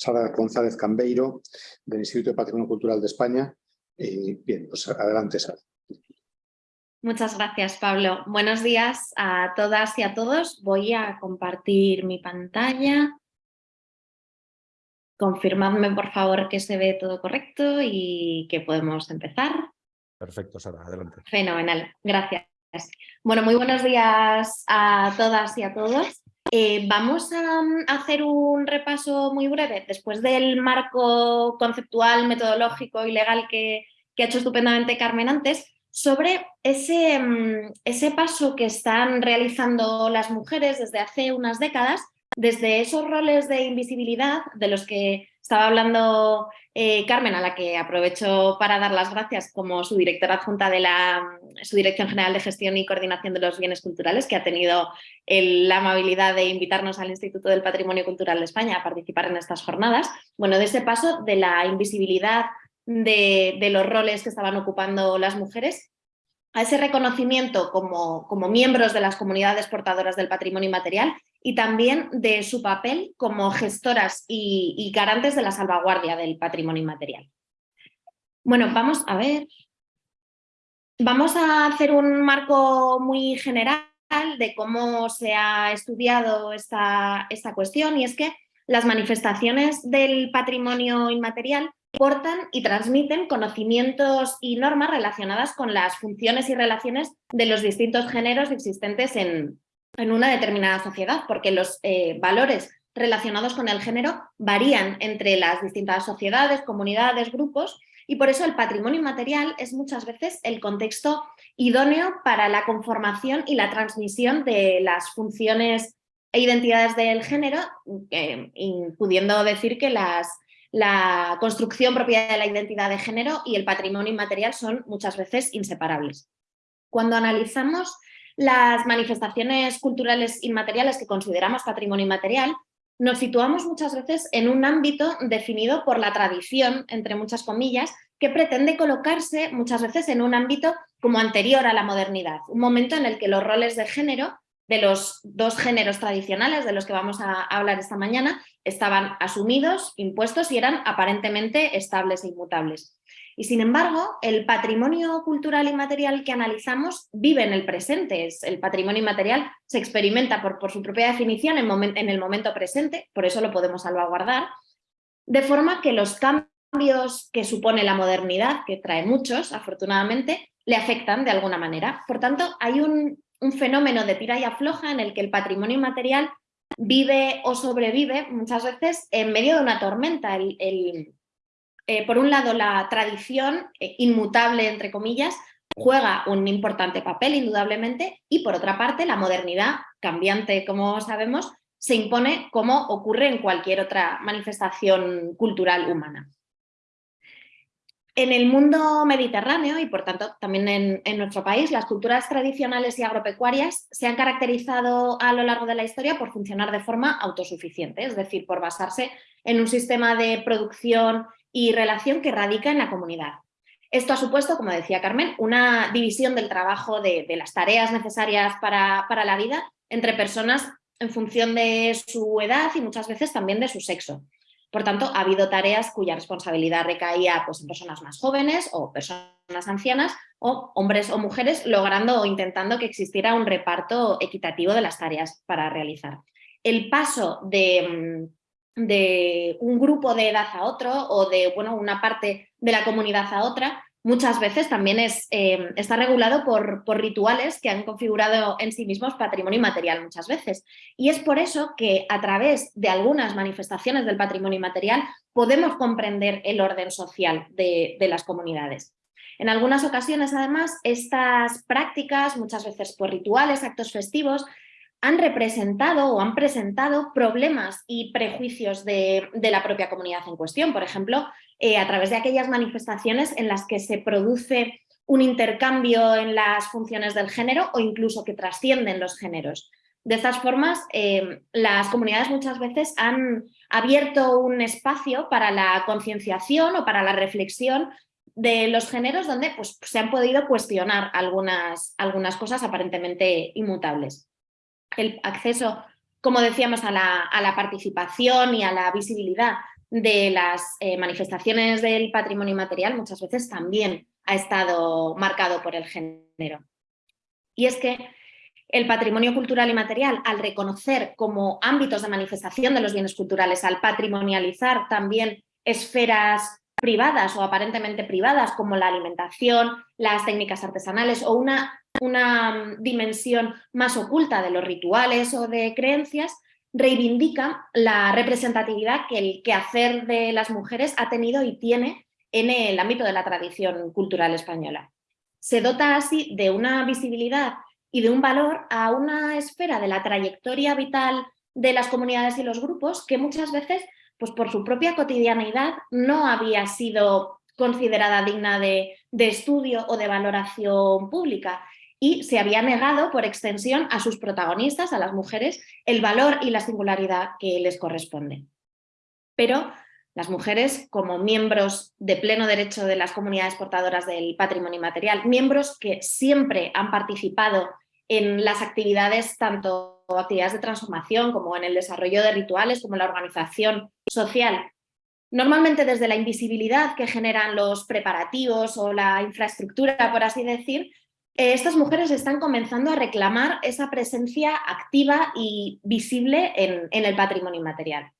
Sara González Cambeiro, del Instituto de Patrimonio Cultural de España. bien, pues adelante, Sara. Muchas gracias, Pablo. Buenos días a todas y a todos. Voy a compartir mi pantalla. Confirmadme, por favor, que se ve todo correcto y que podemos empezar. Perfecto, Sara, adelante. Fenomenal, gracias. Bueno, muy buenos días a todas y a todos. Eh, vamos a hacer un repaso muy breve, después del marco conceptual, metodológico y legal que, que ha hecho estupendamente Carmen antes, sobre ese, mm, ese paso que están realizando las mujeres desde hace unas décadas desde esos roles de invisibilidad de los que estaba hablando eh, Carmen, a la que aprovecho para dar las gracias como su directora adjunta de la su Dirección General de Gestión y Coordinación de los Bienes Culturales, que ha tenido la amabilidad de invitarnos al Instituto del Patrimonio Cultural de España a participar en estas jornadas. Bueno, de ese paso de la invisibilidad de los roles que estaban ocupando las mujeres a ese reconocimiento como, como, miembros de las comunidades portadoras del patrimonio inmaterial y también de su papel como gestoras y, garantes de la salvaguardia del patrimonio inmaterial. Bueno, vamos a ver. Vamos a hacer un marco muy general de cómo se ha estudiado esta, esta cuestión y es que las manifestaciones del patrimonio inmaterial portan y transmiten conocimientos y normas relacionadas con las funciones y relaciones de los distintos géneros existentes en, una determinada sociedad, porque los eh, valores relacionados con el género varían entre las distintas sociedades, comunidades, grupos, y por eso el patrimonio inmaterial es muchas veces el contexto idóneo para la conformación y la transmisión de las funciones e identidades del género, eh, pudiendo decir que las la construcción propia de la identidad de género y el patrimonio inmaterial son muchas veces inseparables. Cuando analizamos las manifestaciones culturales inmateriales que consideramos patrimonio inmaterial, nos situamos muchas veces en un ámbito definido por la tradición, entre muchas comillas, que pretende colocarse muchas veces en un ámbito como anterior a la modernidad, un momento en el que los roles de género de los dos géneros tradicionales de los que vamos a hablar esta mañana estaban asumidos, impuestos y eran aparentemente estables e inmutables. Y sin embargo, el patrimonio cultural inmaterial que analizamos vive en el presente. el patrimonio inmaterial se experimenta por, su propia definición en el momento presente, por eso lo podemos salvaguardar, de forma que los cambios que supone la modernidad, que trae muchos, afortunadamente, le afectan de alguna manera. Por tanto, hay un un fenómeno de tira y afloja en el que el patrimonio inmaterial vive o sobrevive muchas veces en medio de una tormenta. El, eh, por un lado, la tradición eh, inmutable, entre comillas, juega un importante papel, indudablemente, y por otra parte, la modernidad cambiante, como sabemos, se impone como ocurre en cualquier otra manifestación cultural humana. En el mundo mediterráneo y por tanto también en, nuestro país, las culturas tradicionales y agropecuarias se han caracterizado a lo largo de la historia por funcionar de forma autosuficiente, es decir, por basarse en un sistema de producción y relación que radica en la comunidad. Esto ha supuesto, como decía Carmen, una división del trabajo de, las tareas necesarias para, para la vida entre personas en función de su edad y muchas veces también de su sexo. Por tanto, ha habido tareas cuya responsabilidad recaía pues, en personas más jóvenes o personas ancianas o hombres o mujeres, logrando o intentando que existiera un reparto equitativo de las tareas para realizar. El paso de, mm, un grupo de edad a otro o de bueno, una parte de la comunidad a otra muchas veces también es, eh, está regulado por, por, rituales que han configurado en sí mismos patrimonio inmaterial muchas veces. Y es por eso que a través de algunas manifestaciones del patrimonio inmaterial podemos comprender el orden social de, de las comunidades. En algunas ocasiones, además, estas prácticas, muchas veces por rituales, actos festivos, han representado o han presentado problemas y prejuicios de, la propia comunidad en cuestión. Por ejemplo, eh, a través de aquellas manifestaciones en las que se produce un intercambio en las funciones del género o incluso que trascienden los géneros. De estas formas, eh, las comunidades muchas veces han abierto un espacio para la concienciación o para la reflexión de los géneros donde pues, se han podido cuestionar algunas, algunas cosas aparentemente inmutables el acceso, como decíamos, a la, participación y a la visibilidad de las eh, manifestaciones del patrimonio material muchas veces también ha estado marcado por el género. Y es que el patrimonio cultural y material, al reconocer como ámbitos de manifestación de los bienes culturales, al patrimonializar también esferas privadas o aparentemente privadas como la alimentación, las técnicas artesanales o una, una dimensión más oculta de los rituales o de creencias, reivindica la representatividad que el quehacer de las mujeres ha tenido y tiene en el ámbito de la tradición cultural española. Se dota así de una visibilidad y de un valor a una esfera de la trayectoria vital de las comunidades y los grupos que muchas veces, pues por su propia cotidianidad, no había sido considerada digna de, de estudio o de valoración pública y se había negado por extensión a sus protagonistas, a las mujeres, el valor y la singularidad que les corresponde. Pero las mujeres como miembros de pleno derecho de las comunidades portadoras del patrimonio inmaterial, miembros que siempre han participado en las actividades, tanto actividades de transformación como en el desarrollo de rituales, como la organización social, normalmente desde la invisibilidad que generan los preparativos o la infraestructura, por así decir, eh, estas mujeres están comenzando a reclamar esa presencia activa y visible en, el patrimonio inmaterial.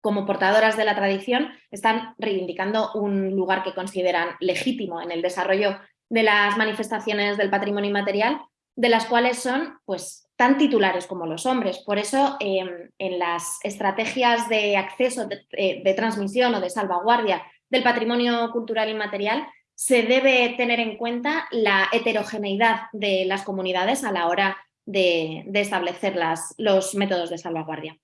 Como portadoras de la tradición, están reivindicando un lugar que consideran legítimo en el desarrollo de las manifestaciones del patrimonio inmaterial, de las cuales son pues, tan titulares como los hombres. Por eso, em, en las estrategias de acceso, de, eh, de transmisión o de salvaguardia del patrimonio cultural inmaterial, se debe tener en cuenta la heterogeneidad de las comunidades a la hora de, establecer los métodos de salvaguardia.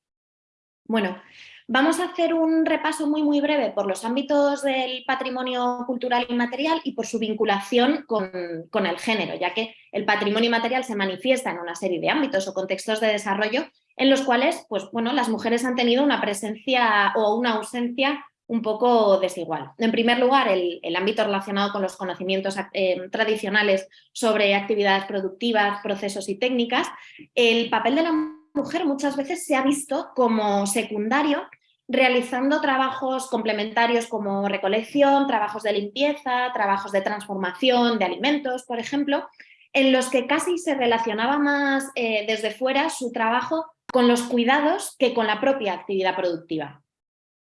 Bueno, vamos a hacer un repaso muy muy breve por los ámbitos del patrimonio cultural inmaterial y por su vinculación con, con el género, ya que el patrimonio inmaterial se manifiesta en una serie de ámbitos o contextos de desarrollo en los cuales pues, bueno, las mujeres han tenido una presencia o una ausencia un poco desigual. En primer lugar, el, ámbito relacionado con los conocimientos eh, tradicionales sobre actividades productivas, procesos y técnicas, el papel de la mujer muchas veces se ha visto como secundario realizando trabajos complementarios como recolección, trabajos de limpieza, trabajos de transformación de alimentos, por ejemplo, en los que casi se relacionaba más eh, desde fuera su trabajo con los cuidados que con la propia actividad productiva.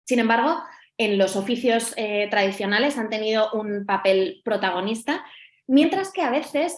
Sin embargo, en los oficios eh, tradicionales han tenido un papel protagonista, mientras que a veces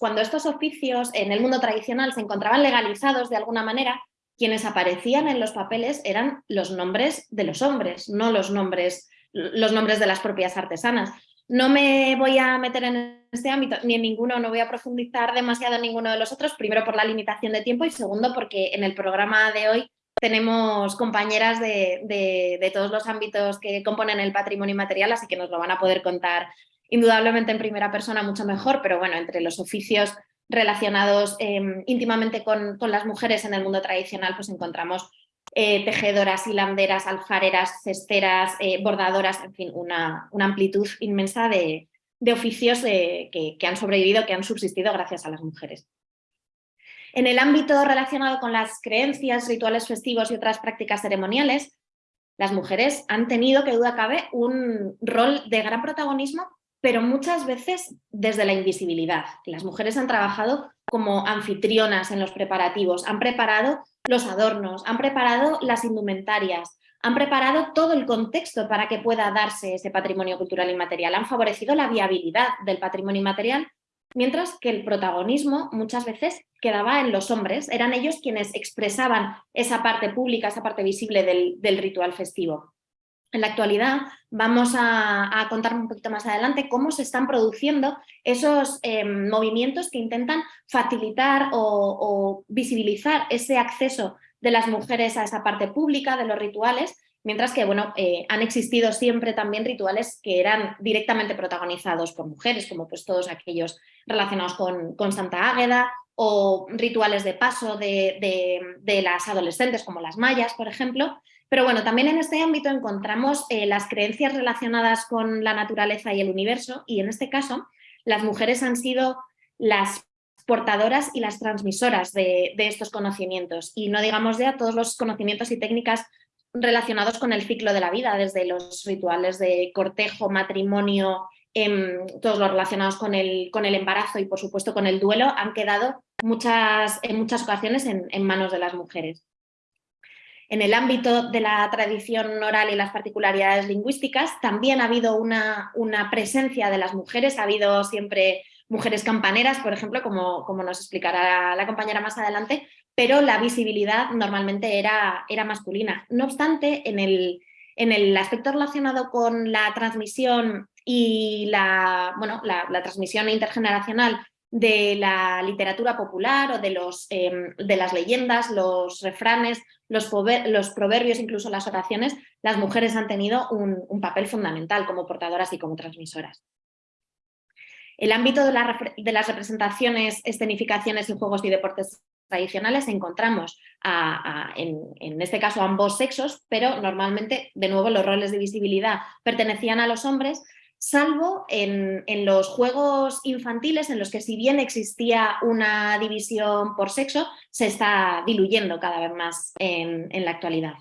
cuando estos oficios en el mundo tradicional se encontraban legalizados de alguna manera, quienes aparecían en los papeles eran los nombres de los hombres, no los nombres, los nombres de las propias artesanas. No me voy a meter en este ámbito ni en ninguno, no voy a profundizar demasiado en ninguno de los otros, primero por la limitación de tiempo y segundo porque en el programa de hoy tenemos compañeras de, todos los ámbitos que componen el patrimonio inmaterial, así que nos lo van a poder contar indudablemente en primera persona mucho mejor, pero bueno, entre los oficios relacionados em, íntimamente con, las mujeres en el mundo tradicional, pues encontramos eh, tejedoras, hilanderas, alfareras, cesteras, eh, bordadoras, en fin, una, amplitud inmensa de, oficios que, que han sobrevivido, que han subsistido gracias a las mujeres. En el ámbito relacionado con las creencias, rituales festivos y otras prácticas ceremoniales, las mujeres han tenido, que duda cabe, un rol de gran protagonismo, pero muchas veces desde la invisibilidad. Las mujeres han trabajado como anfitrionas en los preparativos, han preparado los adornos, han preparado las indumentarias, han preparado todo el contexto para que pueda darse ese patrimonio cultural inmaterial, han favorecido la viabilidad del patrimonio inmaterial mientras que el protagonismo muchas veces quedaba en los hombres, eran ellos quienes expresaban esa parte pública, esa parte visible del, ritual festivo. En la actualidad vamos a, contar un poquito más adelante cómo se están produciendo esos eh, movimientos que intentan facilitar o visibilizar ese acceso de las mujeres a esa parte pública de los rituales Mientras que bueno, eh, han existido siempre también rituales que eran directamente protagonizados por mujeres, como pues todos aquellos relacionados con, con Santa Águeda o rituales de paso de, las adolescentes como las mayas, por ejemplo. Pero bueno, también en este ámbito encontramos eh, las creencias relacionadas con la naturaleza y el universo y en este caso las mujeres han sido las portadoras y las transmisoras de, de estos conocimientos y no digamos ya todos los conocimientos y técnicas relacionados con el ciclo de la vida, desde los rituales de cortejo, matrimonio, em, todos los relacionados con el, con el, embarazo y por supuesto con el duelo, han quedado muchas, en muchas ocasiones en, manos de las mujeres. En el ámbito de la tradición oral y las particularidades lingüísticas también ha habido una, una presencia de las mujeres, ha habido siempre mujeres campaneras, por ejemplo, como, como nos explicará la compañera más adelante, pero la visibilidad normalmente era, era masculina. No obstante, en el, en el aspecto relacionado con la transmisión y la, bueno, la, transmisión intergeneracional de la literatura popular o de, los, em, de las leyendas, los refranes, los, proverbios, incluso las oraciones, las mujeres han tenido un, un papel fundamental como portadoras y como transmisoras. El ámbito de, las representaciones, escenificaciones y juegos y deportes tradicionales encontramos en, este caso ambos sexos, pero normalmente, de nuevo, los roles de visibilidad pertenecían a los hombres, salvo en, los juegos infantiles en los que si bien existía una división por sexo, se está diluyendo cada vez más en la actualidad.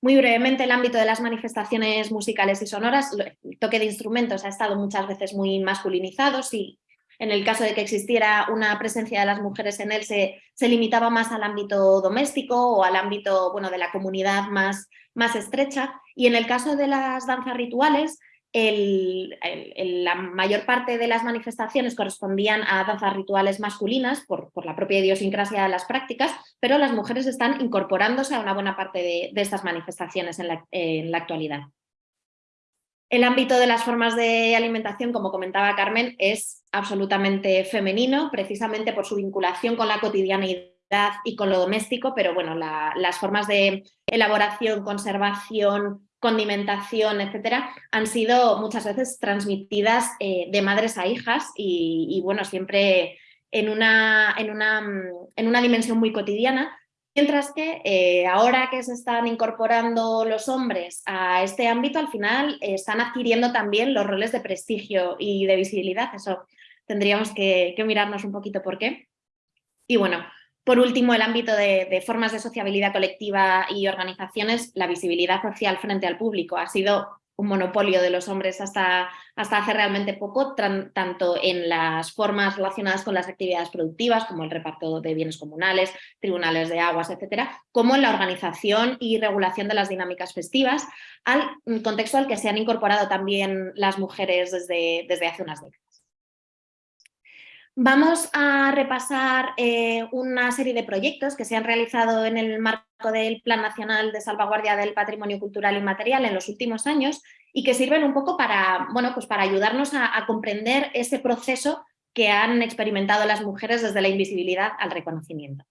Muy brevemente, el ámbito de las manifestaciones musicales y sonoras, el toque de instrumentos ha estado muchas veces muy masculinizado, y en el caso de que existiera una presencia de las mujeres en él se, limitaba más al ámbito doméstico o al ámbito bueno, de la comunidad más, más estrecha, y en el caso de las danzas rituales, la mayor parte de las manifestaciones correspondían a danzas rituales masculinas por, la propia idiosincrasia de las prácticas, pero las mujeres están incorporándose a una buena parte de, estas manifestaciones en la, actualidad. El ámbito de las formas de alimentación, como comentaba Carmen, es absolutamente femenino, precisamente por su vinculación con la cotidianidad y con lo doméstico, pero bueno, las formas de elaboración, conservación, condimentación, etcétera, han sido muchas veces transmitidas eh, de madres a hijas y, bueno, siempre en una, en, una, en una, dimensión muy cotidiana, mientras que eh, ahora que se están incorporando los hombres a este ámbito, al final están adquiriendo también los roles de prestigio y de visibilidad, eso tendríamos que, que mirarnos un poquito por qué. Y bueno, por último, el ámbito de, formas de sociabilidad colectiva y organizaciones, la visibilidad social frente al público ha sido un monopolio de los hombres hasta, hasta hace realmente poco, tanto en las formas relacionadas con las actividades productivas, como el reparto de bienes comunales, tribunales de aguas, etcétera, como en la organización y regulación de las dinámicas festivas, al contexto al que se han incorporado también las mujeres desde, desde hace unas décadas. Vamos a repasar eh, una serie de proyectos que se han realizado en el marco del Plan Nacional de Salvaguardia del Patrimonio Cultural y Material en los últimos años y que sirven un poco para, bueno, pues para ayudarnos a comprender ese proceso que han experimentado las mujeres desde la invisibilidad al reconocimiento.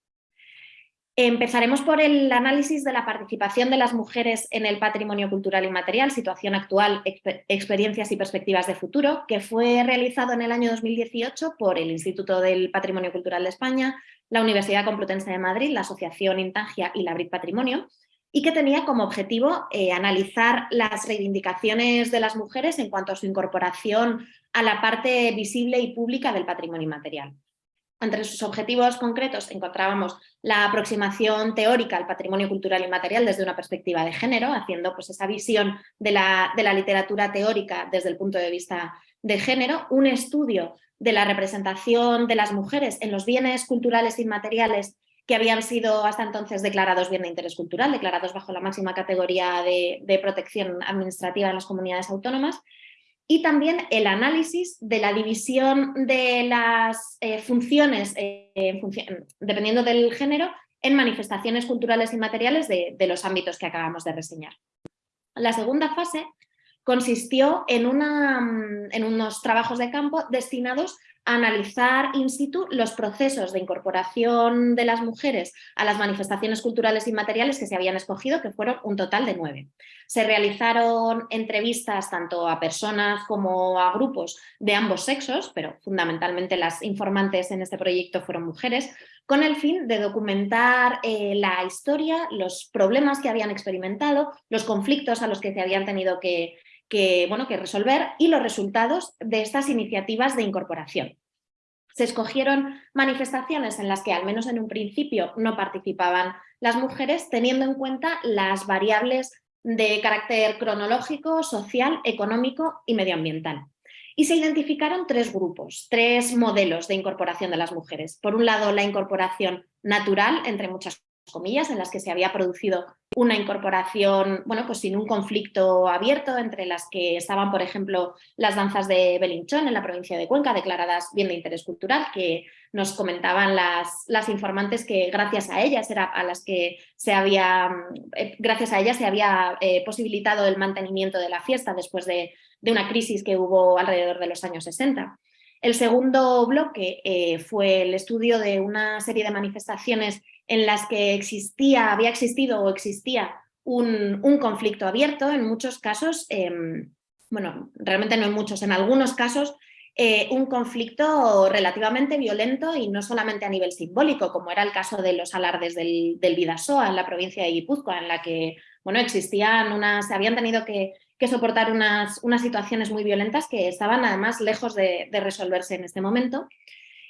Empezaremos por el análisis de la participación de las mujeres en el patrimonio cultural y material, situación actual, experiencias y perspectivas de futuro, que fue realizado en el año 2018 por el Instituto del Patrimonio Cultural de España, la Universidad Complutense de Madrid, la Asociación Intangia y la BRIC Patrimonio, y que tenía como objetivo eh, analizar las reivindicaciones de las mujeres en cuanto a su incorporación a la parte visible y pública del patrimonio inmaterial. Entre sus objetivos concretos encontrábamos la aproximación teórica al patrimonio cultural y material desde una perspectiva de género, haciendo pues, esa visión de la, de la literatura teórica desde el punto de vista de género, un estudio de la representación de las mujeres en los bienes culturales y materiales que habían sido hasta entonces declarados bien de interés cultural, declarados bajo la máxima categoría de protección administrativa en las comunidades autónomas, y también el análisis de la división de las eh, funciones, eh, dependiendo del género, en manifestaciones culturales y materiales de, los ámbitos que acabamos de reseñar. La segunda fase consistió en, en unos trabajos de campo destinados analizar in situ los procesos de incorporación de las mujeres a las manifestaciones culturales y materiales que se habían escogido, que fueron un total de nueve. Se realizaron entrevistas tanto a personas como a grupos de ambos sexos, pero fundamentalmente las informantes en este proyecto fueron mujeres, con el fin de documentar eh, la historia, los problemas que habían experimentado, los conflictos a los que se habían tenido que, que, bueno, que resolver y los resultados de estas iniciativas de incorporación. Se escogieron manifestaciones en las que, al menos en un principio, no participaban las mujeres, teniendo en cuenta las variables de carácter cronológico, social, económico y medioambiental. Y se identificaron tres grupos, tres modelos de incorporación de las mujeres. Por un lado, la incorporación natural, entre muchas comillas, en las que se había producido una incorporación, bueno, pues sin un conflicto abierto entre las que estaban, por ejemplo, las danzas de Belinchón en la provincia de Cuenca, declaradas bien de interés cultural, que nos comentaban las, las informantes que gracias a ellas era a las que se había, eh, gracias a ellas se había eh, posibilitado el mantenimiento de la fiesta después de, de, una crisis que hubo alrededor de los años 60. El segundo bloque eh, fue el estudio de una serie de manifestaciones en las que existía, había existido o existía un, conflicto abierto, en muchos casos, em, bueno, realmente no en muchos, en algunos casos, eh, un conflicto relativamente violento y no solamente a nivel simbólico, como era el caso de los alardes del, del Vidasoa en la provincia de Guipúzcoa, en la que bueno, existían unas, se habían tenido que, soportar unas, unas, situaciones muy violentas que estaban además lejos de resolverse en este momento.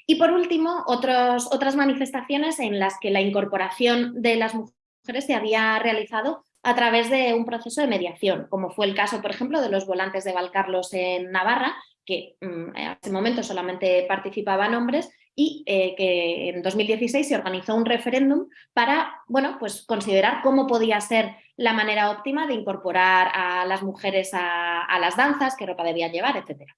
Y por último, otras manifestaciones en las que la incorporación de las mujeres se había realizado a través de un proceso de mediación, como fue el caso, por ejemplo, de los volantes de Valcarlos en Navarra, que mm, en ese momento solamente participaban hombres y eh, que en 2016 se organizó un referéndum para bueno, pues considerar cómo podía ser la manera óptima de incorporar a las mujeres a, a las danzas, qué ropa debían llevar, etcétera.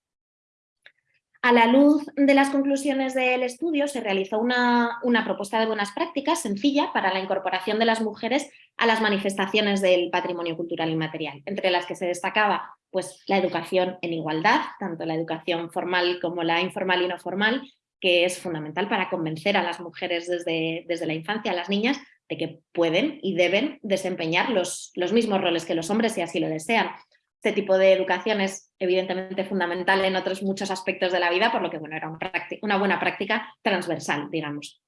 A la luz de las conclusiones del estudio se realizó una, propuesta de buenas prácticas sencilla para la incorporación de las mujeres a las manifestaciones del patrimonio cultural inmaterial, entre las que se destacaba pues, la educación en igualdad, tanto la educación formal como la informal y no formal, que es fundamental para convencer a las mujeres desde, desde la infancia, a las niñas, de que pueden y deben desempeñar los, los mismos roles que los hombres si así lo desean. Este tipo de educación es evidentemente fundamental en otros muchos aspectos de la vida, por lo que bueno, era una buena práctica transversal, digamos.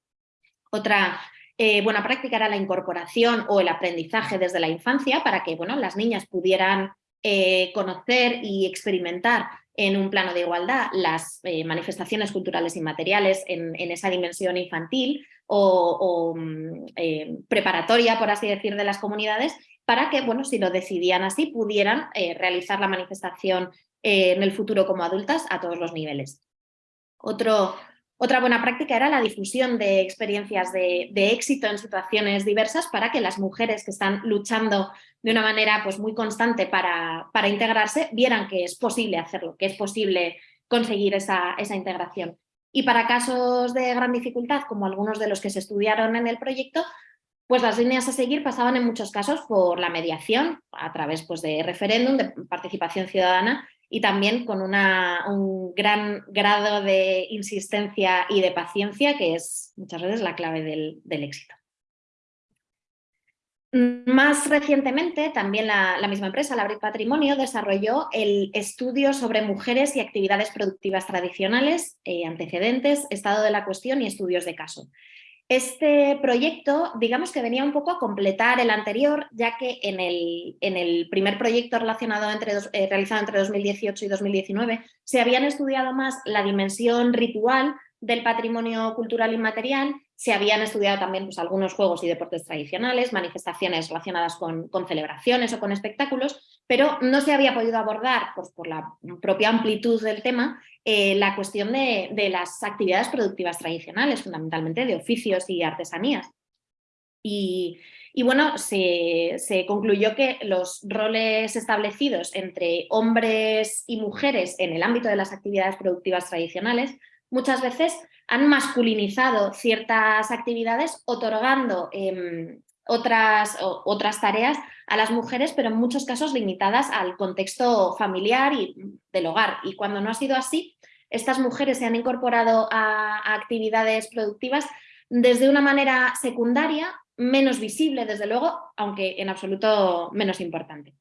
Otra eh, buena práctica era la incorporación o el aprendizaje desde la infancia para que bueno, las niñas pudieran eh, conocer y experimentar en un plano de igualdad las eh, manifestaciones culturales y materiales en, esa dimensión infantil o, mm, preparatoria, por así decir, de las comunidades para que, bueno, si lo decidían así, pudieran eh, realizar la manifestación eh, en el futuro como adultas a todos los niveles. Otra buena práctica era la difusión de experiencias de, éxito en situaciones diversas para que las mujeres que están luchando de una manera pues, muy constante para, para integrarse vieran que es posible hacerlo, que es posible conseguir esa, esa integración. Y para casos de gran dificultad, como algunos de los que se estudiaron en el proyecto, pues las líneas a seguir pasaban en muchos casos por la mediación, a través pues, de referéndum, de participación ciudadana y también con un gran grado de insistencia y de paciencia, que es muchas veces la clave del, éxito. Más recientemente, también la, misma empresa, la Patrimonio, desarrolló el estudio sobre mujeres y actividades productivas tradicionales, eh, antecedentes, estado de la cuestión y estudios de caso. Este proyecto, digamos que venía un poco a completar el anterior, ya que en el, en el primer proyecto relacionado entre, eh, realizado entre 2018 y 2019 se habían estudiado más la dimensión ritual del patrimonio cultural inmaterial, se habían estudiado también pues, algunos juegos y deportes tradicionales, manifestaciones relacionadas con, con celebraciones o con espectáculos, pero no se había podido abordar, pues, por la propia amplitud del tema, eh, la cuestión de, las actividades productivas tradicionales, fundamentalmente de oficios y artesanías. Y, bueno, se, concluyó que los roles establecidos entre hombres y mujeres en el ámbito de las actividades productivas tradicionales muchas veces han masculinizado ciertas actividades otorgando em, otras, otras tareas a las mujeres, pero en muchos casos limitadas al contexto familiar y del hogar. Y cuando no ha sido así, estas mujeres se han incorporado a, actividades productivas desde una manera secundaria, menos visible desde luego, aunque en absoluto menos importante.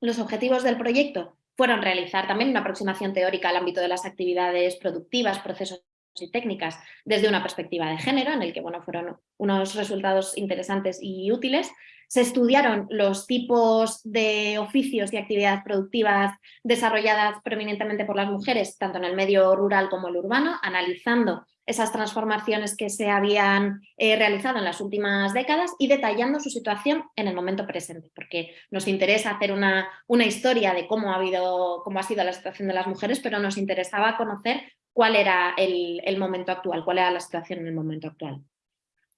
Los objetivos del proyecto fueron realizar también una aproximación teórica al ámbito de las actividades productivas, procesos y técnicas desde una perspectiva de género, en el que bueno, fueron unos resultados interesantes y útiles, se estudiaron los tipos de oficios y actividades productivas desarrolladas preeminentemente por las mujeres, tanto en el medio rural como el urbano, analizando esas transformaciones que se habían eh, realizado en las últimas décadas y detallando su situación en el momento presente, porque nos interesa hacer una, una historia de cómo ha, habido, cómo ha sido la situación de las mujeres, pero nos interesaba conocer cuál era el, el momento actual, cuál era la situación en el momento actual.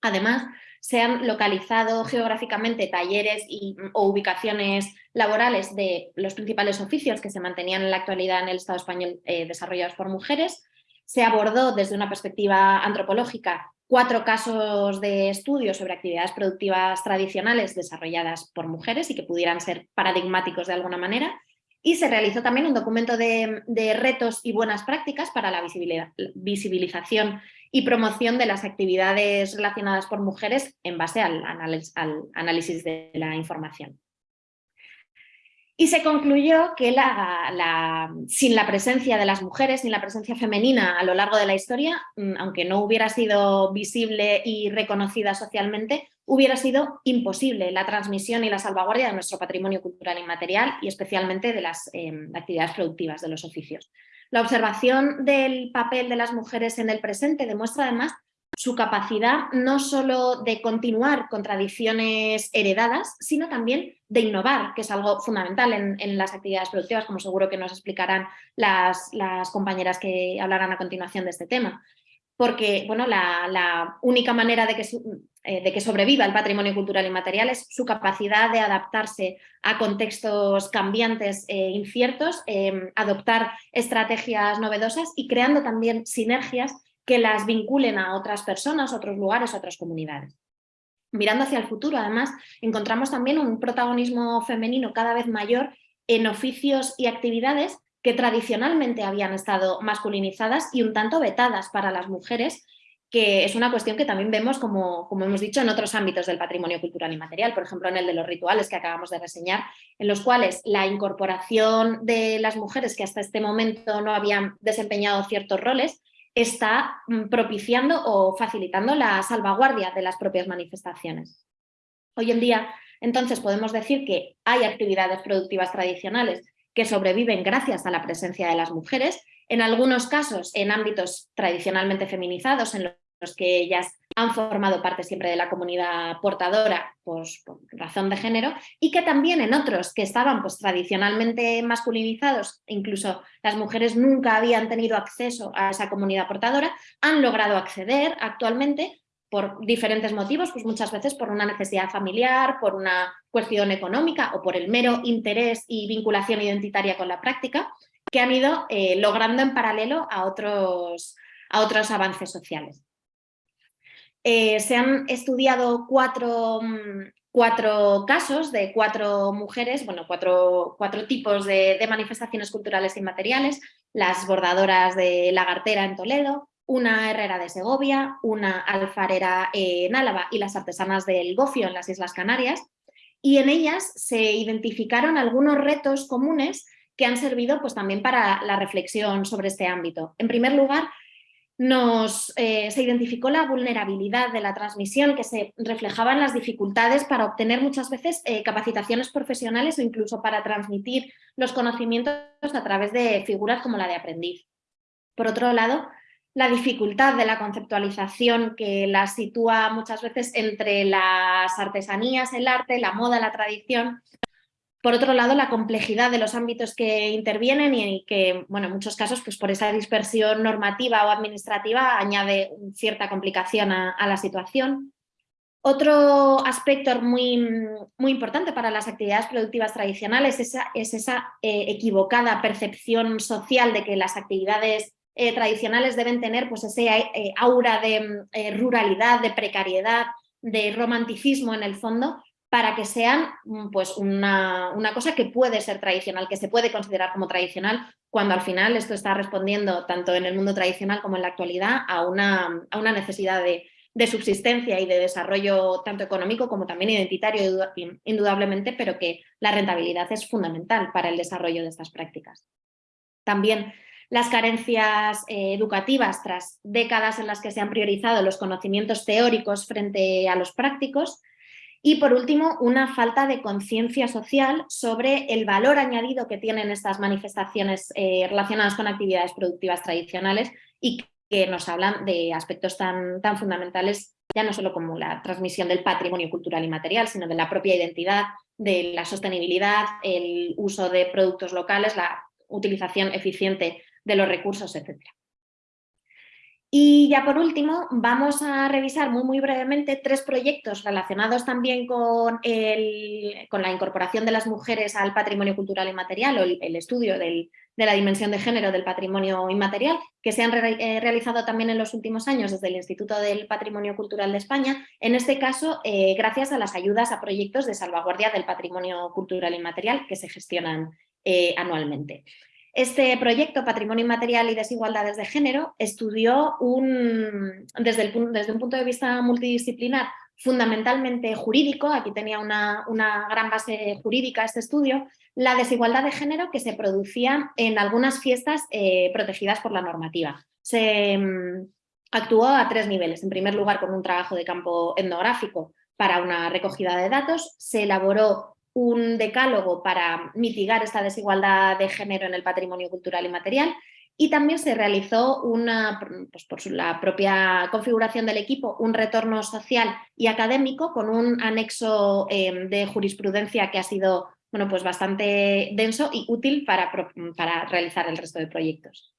Además, se han localizado geográficamente talleres y, o ubicaciones laborales de los principales oficios que se mantenían en la actualidad en el Estado español eh, desarrollados por mujeres. Se abordó desde una perspectiva antropológica cuatro casos de estudio sobre actividades productivas tradicionales desarrolladas por mujeres y que pudieran ser paradigmáticos de alguna manera. Y se realizó también un documento de retos y buenas prácticas para la visibilización y promoción de las actividades relacionadas por mujeres en base al, análisis de la información. Y se concluyó que la, sin la presencia de las mujeres, sin la presencia femenina a lo largo de la historia, mm, aunque no hubiera sido visible y reconocida socialmente, hubiera sido imposible la transmisión y la salvaguardia de nuestro patrimonio cultural inmaterial y especialmente de las em, actividades productivas de los oficios. La observación del papel de las mujeres en el presente demuestra además su capacidad no solo de continuar con tradiciones heredadas, sino también de innovar, que es algo fundamental en, las actividades productivas, como seguro que nos explicarán las, compañeras que hablarán a continuación de este tema porque bueno, la, única manera de que, eh, de que, sobreviva el patrimonio cultural y material es su capacidad de adaptarse a contextos cambiantes e inciertos, em, adoptar estrategias novedosas y creando también sinergias que las vinculen a otras personas, otros lugares, otras comunidades. Mirando hacia el futuro, además, encontramos también un protagonismo femenino cada vez mayor en oficios y actividades que tradicionalmente habían estado masculinizadas y un tanto vetadas para las mujeres, que es una cuestión que también vemos, como, como hemos dicho, en otros ámbitos del patrimonio cultural y material, por ejemplo en el de los rituales que acabamos de reseñar, en los cuales la incorporación de las mujeres que hasta este momento no habían desempeñado ciertos roles, está mm, propiciando o facilitando la salvaguardia de las propias manifestaciones. Hoy en día, entonces, podemos decir que hay actividades productivas tradicionales que sobreviven gracias a la presencia de las mujeres, en algunos casos en ámbitos tradicionalmente feminizados, en los que ellas han formado parte siempre de la comunidad portadora pues, por razón de género, y que también en otros que estaban pues, tradicionalmente masculinizados, incluso las mujeres nunca habían tenido acceso a esa comunidad portadora, han logrado acceder actualmente por diferentes motivos, pues muchas veces por una necesidad familiar, por una cuestión económica o por el mero interés y vinculación identitaria con la práctica, que han ido eh, logrando en paralelo a otros, a otros avances sociales. Eh, se han estudiado cuatro, mm, cuatro, casos de cuatro mujeres, bueno, cuatro, cuatro tipos de, de manifestaciones culturales inmateriales, las bordadoras de Lagartera en Toledo, una herrera de Segovia, una alfarera en Álava y las artesanas del Gofio en las Islas Canarias, y en ellas se identificaron algunos retos comunes que han servido pues, también para la reflexión sobre este ámbito. En primer lugar, nos, eh, se identificó la vulnerabilidad de la transmisión que se reflejaba en las dificultades para obtener muchas veces eh, capacitaciones profesionales o incluso para transmitir los conocimientos a través de figuras como la de aprendiz. Por otro lado, la dificultad de la conceptualización que la sitúa muchas veces entre las artesanías, el arte, la moda, la tradición. Por otro lado, la complejidad de los ámbitos que intervienen y que, bueno, en muchos casos, pues por esa dispersión normativa o administrativa añade cierta complicación a, la situación. Otro aspecto muy, muy, importante para las actividades productivas tradicionales es esa, es esa eh, equivocada percepción social de que las actividades eh, tradicionales deben tener pues, ese eh, aura de eh, ruralidad, de precariedad, de romanticismo en el fondo, para que sean mm, pues, una, cosa que puede ser tradicional, que se puede considerar como tradicional, cuando al final esto está respondiendo tanto en el mundo tradicional como en la actualidad a una, a una necesidad de, de subsistencia y de desarrollo tanto económico como también identitario indudablemente, pero que la rentabilidad es fundamental para el desarrollo de estas prácticas. También las carencias eh, educativas tras décadas en las que se han priorizado los conocimientos teóricos frente a los prácticos. Y por último, una falta de conciencia social sobre el valor añadido que tienen estas manifestaciones eh, relacionadas con actividades productivas tradicionales y que nos hablan de aspectos tan, tan fundamentales, ya no solo como la transmisión del patrimonio cultural y material, sino de la propia identidad, de la sostenibilidad, el uso de productos locales, la utilización eficiente de los recursos, etc. Y ya por último, vamos a revisar muy, muy brevemente tres proyectos relacionados también con, con la incorporación de las mujeres al patrimonio cultural inmaterial o el, estudio de la dimensión de género del patrimonio inmaterial, que se han eh, realizado también en los últimos años desde el Instituto del Patrimonio Cultural de España, en este caso eh, gracias a las ayudas a proyectos de salvaguardia del patrimonio cultural inmaterial que se gestionan eh, anualmente. Este proyecto, Patrimonio Inmaterial y Desigualdades de Género, estudió un, desde, un punto de vista multidisciplinar fundamentalmente jurídico, aquí tenía una, gran base jurídica este estudio, la desigualdad de género que se producía en algunas fiestas eh, protegidas por la normativa. Se mm, actuó a tres niveles. En primer lugar, con un trabajo de campo etnográfico para una recogida de datos, se elaboró un decálogo para mitigar esta desigualdad de género en el patrimonio cultural y material y también se realizó una, pues por la propia configuración del equipo, un retorno social y académico con un anexo em, de jurisprudencia que ha sido bueno, pues bastante denso y útil para, para realizar el resto de proyectos.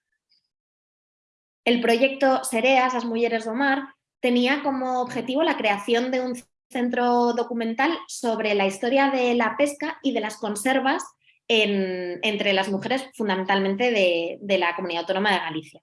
El proyecto Sereas, las Mujeres do Mar, tenía como objetivo la creación de un centro documental sobre la historia de la pesca y de las conservas entre las mujeres fundamentalmente de, la Comunidad Autónoma de Galicia.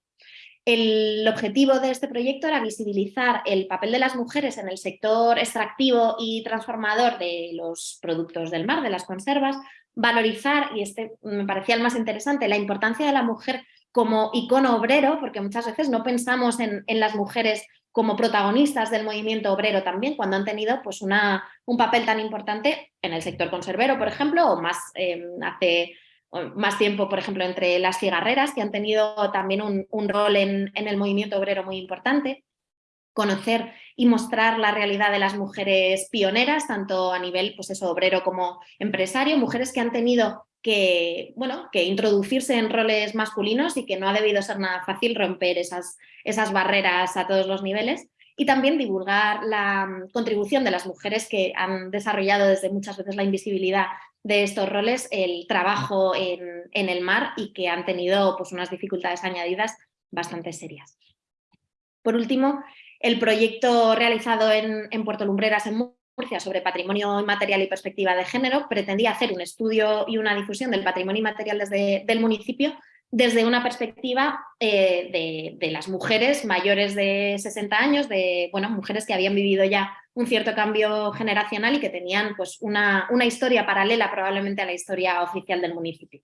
El objetivo de este proyecto era visibilizar el papel de las mujeres en el sector extractivo y transformador de los productos del mar, de las conservas, valorizar, y este me parecía el más interesante, la importancia de la mujer como icono obrero, porque muchas veces no pensamos en, las mujeres como protagonistas del movimiento obrero también, cuando han tenido pues, una, un papel tan importante en el sector conservero, por ejemplo, o más em, hace más tiempo, por ejemplo, entre las cigarreras, que han tenido también un, rol en, en, el movimiento obrero muy importante. Conocer y mostrar la realidad de las mujeres pioneras, tanto a nivel pues eso, obrero como empresario, mujeres que han tenido que, bueno, que introducirse en roles masculinos y que no ha debido ser nada fácil romper esas, esas barreras a todos los niveles y también divulgar la mm, contribución de las mujeres que han desarrollado desde muchas veces la invisibilidad de estos roles, el trabajo en, en el mar y que han tenido pues, unas dificultades añadidas bastante serias. Por último, el proyecto realizado en, en Puerto Lumbreras en sobre patrimonio inmaterial y perspectiva de género pretendía hacer un estudio y una difusión del patrimonio inmaterial desde el municipio desde una perspectiva eh, de, las mujeres mayores de 60 años, de bueno, mujeres que habían vivido ya un cierto cambio generacional y que tenían pues, una, una historia paralela probablemente a la historia oficial del municipio.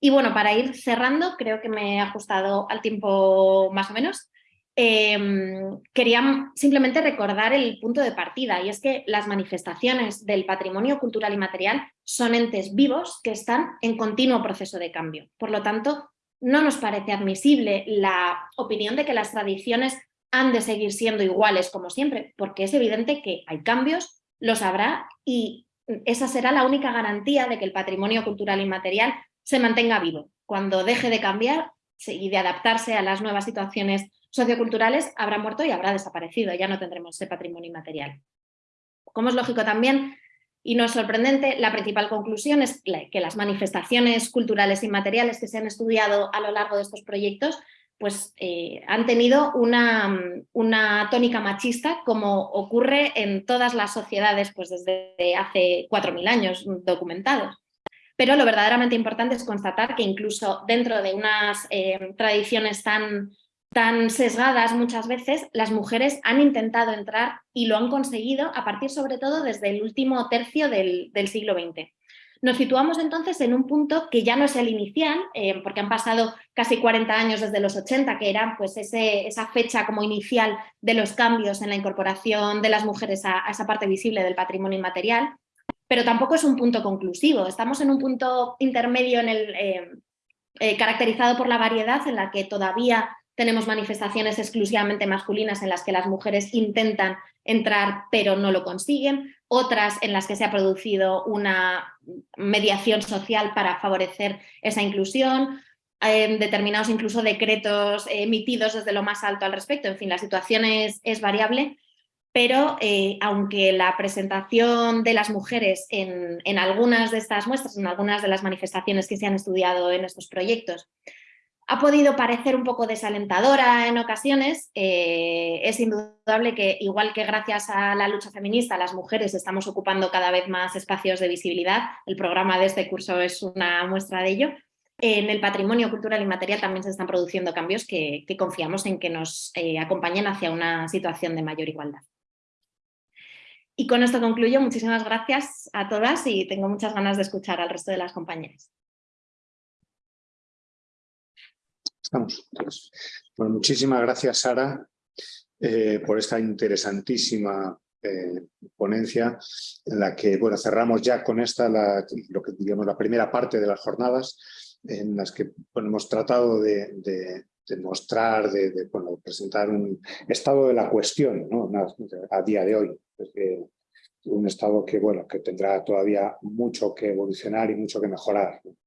Y bueno, para ir cerrando, creo que me he ajustado al tiempo más o menos. Em, quería simplemente recordar el punto de partida y es que las manifestaciones del patrimonio cultural y material son entes vivos que están en continuo proceso de cambio. Por lo tanto, no nos parece admisible la opinión de que las tradiciones han de seguir siendo iguales como siempre, porque es evidente que hay cambios, los habrá y esa será la única garantía de que el patrimonio cultural y material se mantenga vivo. Cuando deje de cambiar y de adaptarse a las nuevas situaciones socioculturales habrá muerto y habrá desaparecido, ya no tendremos ese patrimonio inmaterial. Como es lógico también, y no es sorprendente, la principal conclusión es que las manifestaciones culturales inmateriales que se han estudiado a lo largo de estos proyectos pues, eh, han tenido una, una, tónica machista como ocurre en todas las sociedades pues, desde hace 4.000 años documentados. Pero lo verdaderamente importante es constatar que incluso dentro de unas eh, tradiciones tan tan sesgadas muchas veces, las mujeres han intentado entrar y lo han conseguido a partir sobre todo desde el último tercio del, siglo XX. Nos situamos entonces en un punto que ya no es el inicial, eh, porque han pasado casi 40 años desde los 80, que era pues ese, esa fecha como inicial de los cambios en la incorporación de las mujeres a, esa parte visible del patrimonio inmaterial, pero tampoco es un punto conclusivo. Estamos en un punto intermedio en el, eh, eh, caracterizado por la variedad en la que todavía tenemos manifestaciones exclusivamente masculinas en las que las mujeres intentan entrar pero no lo consiguen. otras en las que se ha producido una mediación social para favorecer esa inclusión, eh, determinados incluso decretos emitidos desde lo más alto al respecto. En fin, la situación es, variable, pero eh, aunque la presentación de las mujeres en, algunas de estas muestras, en algunas de las manifestaciones que se han estudiado en estos proyectos, ha podido parecer un poco desalentadora en ocasiones, eh, es indudable que igual que gracias a la lucha feminista las mujeres estamos ocupando cada vez más espacios de visibilidad, el programa de este curso es una muestra de ello, en el patrimonio cultural y material también se están produciendo cambios que, confiamos en que nos eh, acompañen hacia una situación de mayor igualdad. Y con esto concluyo, muchísimas gracias a todas y tengo muchas ganas de escuchar al resto de las compañeras. Bueno, muchísimas gracias, Sara, eh, por esta interesantísima eh, ponencia en la que bueno, cerramos ya con esta lo que digamos la primera parte de las jornadas en las que hemos tratado de, mostrar, de, presentar un estado de la cuestión a día de hoy. un estado que, bueno, que tendrá todavía mucho que evolucionar y mucho que mejorar.